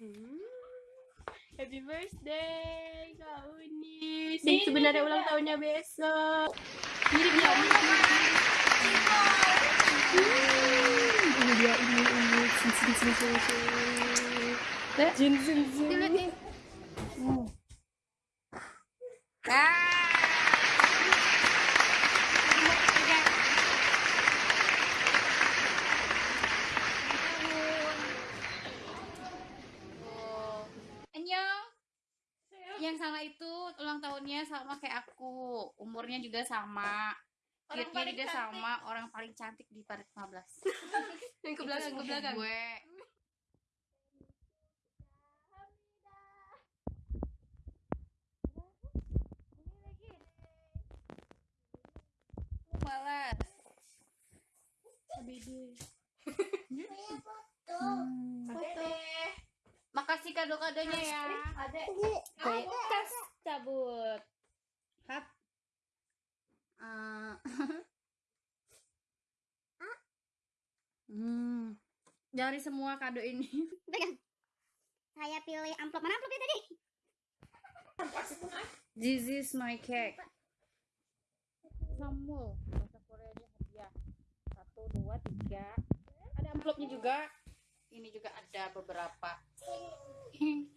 Hmm. Happy birthday Kak Uni. Dan sebenarnya ulang tahunnya besok. Mirip ya. Hmm, Ini dia, ini, ini. Sini, sini, sini, sini. Jin, jin, jin. Dilihat Sama itu ulang tahunnya sama kayak aku. Umurnya juga sama. Cute-nya juga sama. Orang paling cantik di parit 15. Yang ke belakang, ke belakang. Gue. Malas. Makasih kado-kadonya ya. Kas cabut. Hap. Eh. hmm. Dari semua kado ini. Pegang. Saya pilih amplop mana amplopnya tadi? This is my cake. Samul. Bahasa Koreanya hadiah. Satu, dua, tiga. Ada amplopnya juga. Ini juga ada beberapa. Okay.